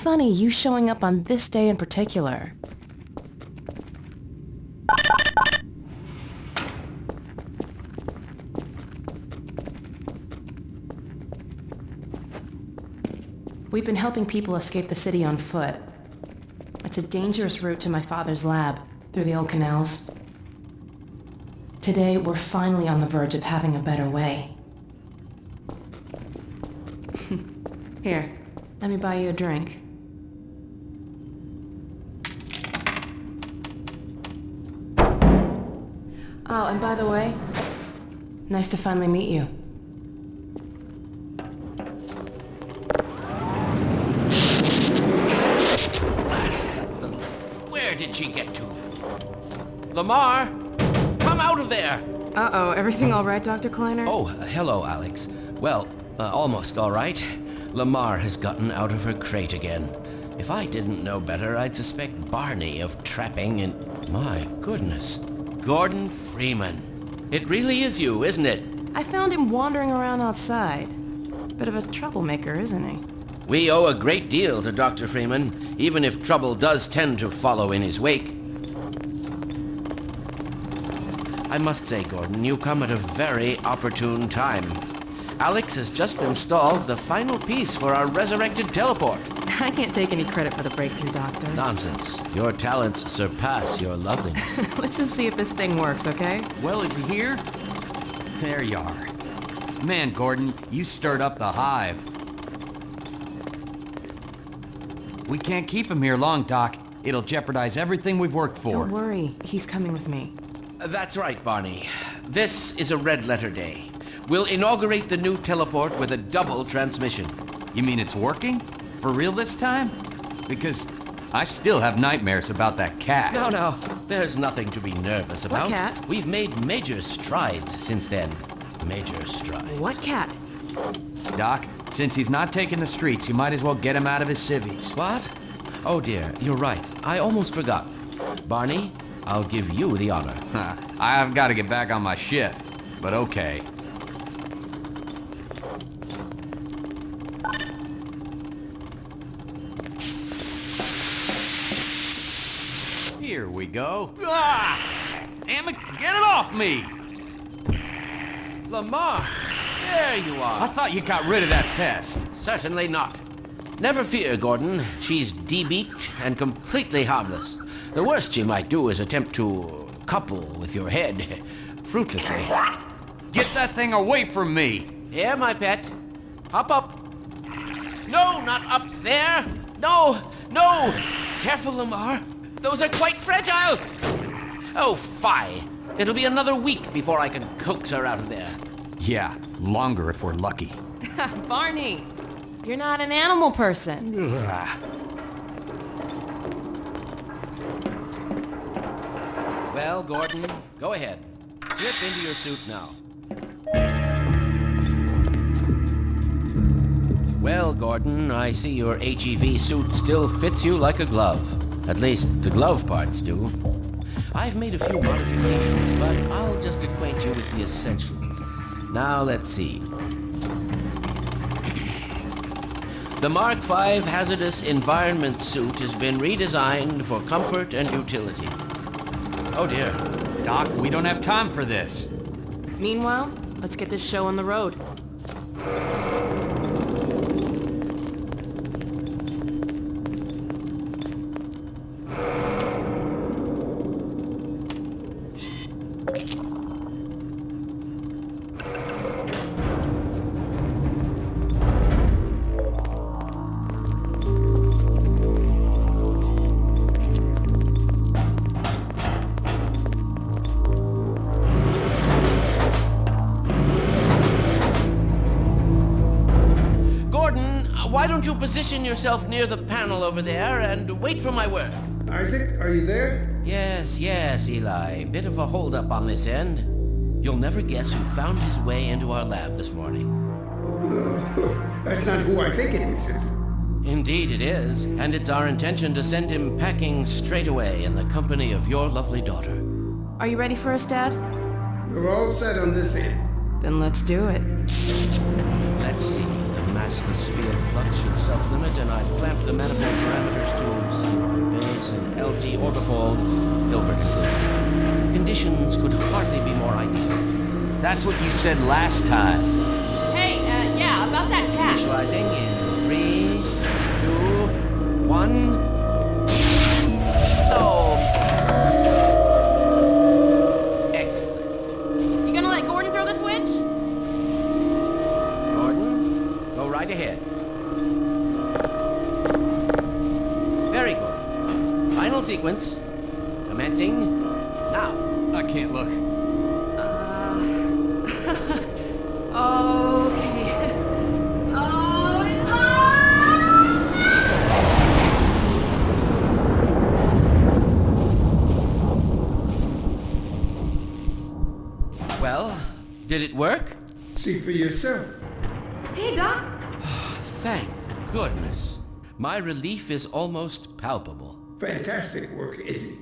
Funny you showing up on this day in particular. We've been helping people escape the city on foot. It's a dangerous route to my father's lab, through the old canals. Today, we're finally on the verge of having a better way. Here, let me buy you a drink. Oh, and by the way, nice to finally meet you. Where did she get to? Lamarr, come out of there! Uh-oh, everything all right, Dr. Kleiner? Oh, hello, Alyx. Well, uh, almost all right. Lamarr has gotten out of her crate again. If I didn't know better, I'd suspect Barney of trapping and... My goodness. Gordon Freeman. It really is you, isn't it? I found him wandering around outside. Bit of a troublemaker, isn't he? We owe a great deal to Dr. Freeman, even if trouble does tend to follow in his wake. I must say, Gordon, you come at a very opportune time. Alyx has just installed the final piece for our resurrected teleport. I can't take any credit for the breakthrough, Doctor. Nonsense. Your talents surpass your loveliness. Let's just see if this thing works, okay? Well, is he here? There you are. Man, Gordon, you stirred up the hive. We can't keep him here long, Doc. It'll jeopardize everything we've worked for. Don't worry, he's coming with me. That's right, Barney. This is a red letter day. We'll inaugurate the new teleport with a double transmission. You mean it's working? For real this time? Because I still have nightmares about that cat. No, no, there's nothing to be nervous about. What cat? We've made major strides since then. Major strides. What cat? Doc, since he's not taking the streets, you might as well get him out of his civvies. What? Oh dear, you're right. I almost forgot. Barney, I'll give you the honor. I've got to get back on my shift, but okay. Here we go. Ah! Damn it, get it off me! Lamarr, there you are. I thought you got rid of that pest. Certainly not. Never fear, Gordon. She's debeaked and completely harmless. The worst she might do is attempt to couple with your head, fruitlessly. Get that thing away from me! Here, my pet. Hop up. No, not up there. No, no. Careful, Lamarr. Those are quite fragile. Oh, fie. It'll be another week before I can coax her out of there. Yeah, longer if we're lucky. Barney! You're not an animal person. Well, Gordon, go ahead. Slip into your suit now. Well, Gordon, I see your HEV suit still fits you like a glove. At least, the glove parts do. I've made a few modifications, but I'll just acquaint you with the essentials. Now, let's see. The Mark V Hazardous Environment Suit has been redesigned for comfort and utility. Oh dear. Doc, we don't have time for this. Meanwhile, let's get this show on the road. Don't you position yourself near the panel over there and wait for my work? Isaac, are you there? Yes, yes, Eli. Bit of a holdup on this end. You'll never guess who found his way into our lab this morning. That's not who I think it is. Indeed it is, and it's our intention to send him packing straight away in the company of your lovely daughter. Are you ready for us, Dad? We're all set on this end. Then let's do it. And I've clamped the manifold parameters to CY base and LT orbifold, Hilbert inclusive. Conditions could hardly be more ideal. That's what you said last time. Hey, uh, yeah, about that cat. Initializing in three, two, one. Commencing now. I can't look. Uh, okay. oh, Well, did it work? See for yourself. Hey, Doc. Thank goodness. My relief is almost palpable. Fantastic work, Izzy.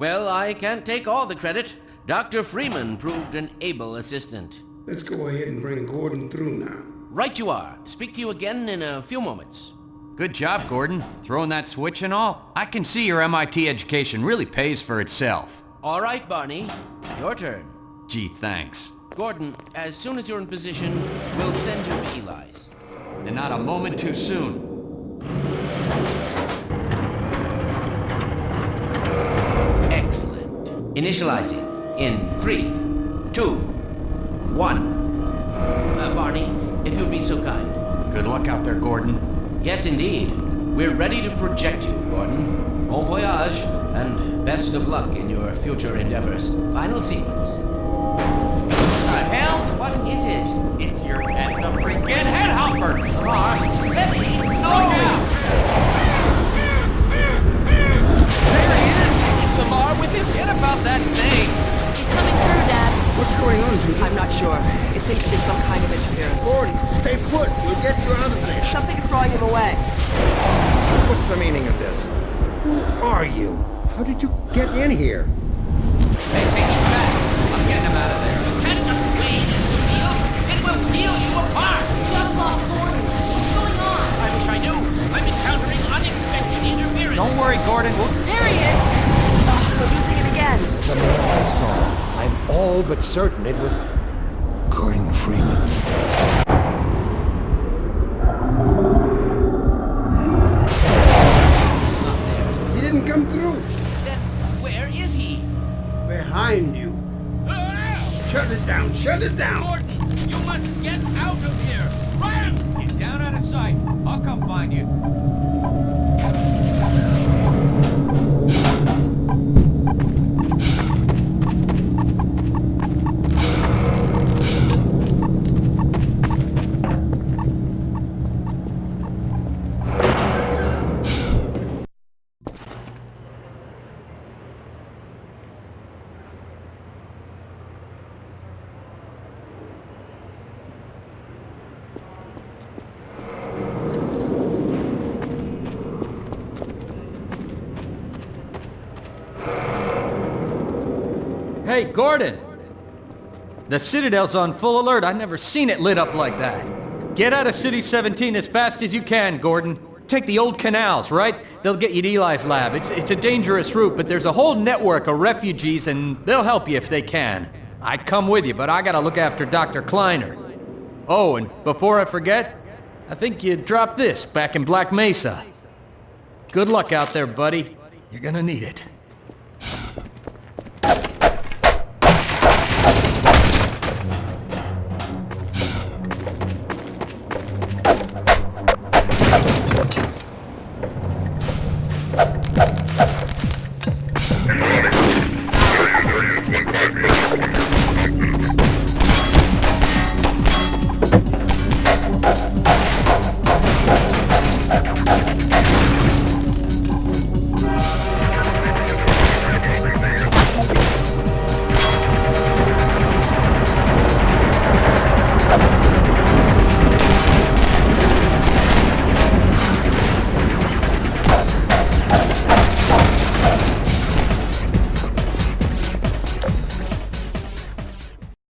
Well, I can't take all the credit. Dr. Freeman proved an able assistant. Let's go ahead and bring Gordon through now. Right you are. Speak to you again in a few moments. Good job, Gordon. Throwing that switch and all. I can see your MIT education really pays for itself. All right, Barney. Your turn. Gee, thanks. Gordon, as soon as you're in position, we'll send you to Eli's. And not a moment too soon. Initializing in three, two, one. Uh, Barney, if you'd be so kind. Good luck out there, Gordon. Yes, indeed. We're ready to project you, Gordon. Bon voyage, and best of luck in your future endeavors. Final sequence. The hell? What is it? Sure. It seems to be some kind of interference. Gordon, stay put. We'll get you out of there. Something is drawing him away. What's the meaning of this? Who are you? How did you get in here? Hey, hey, back! I'm getting him out of there. Catch up, Wade, Neil. It will peel you apart. Just lost Gordon. What's going on? I wish I knew. I'm encountering unexpected interference. Don't worry, Gordon. We'll... There he is! Oh, we're losing him again. The man I saw. I'm all but certain it was Gordon Freeman. He's not there. He didn't come through. Then where is he? Behind you. Ah! Shut it down. Shut it down. Hey, Gordon! The Citadel's on full alert. I've never seen it lit up like that. Get out of City 17 as fast as you can, Gordon. Take the old canals, right? They'll get you to Eli's lab. It's, it's a dangerous route, but there's a whole network of refugees, and they'll help you if they can. I'd come with you, but I gotta look after Dr. Kleiner. Oh, and before I forget, I think you dropped this back in Black Mesa. Good luck out there, buddy. You're gonna need it.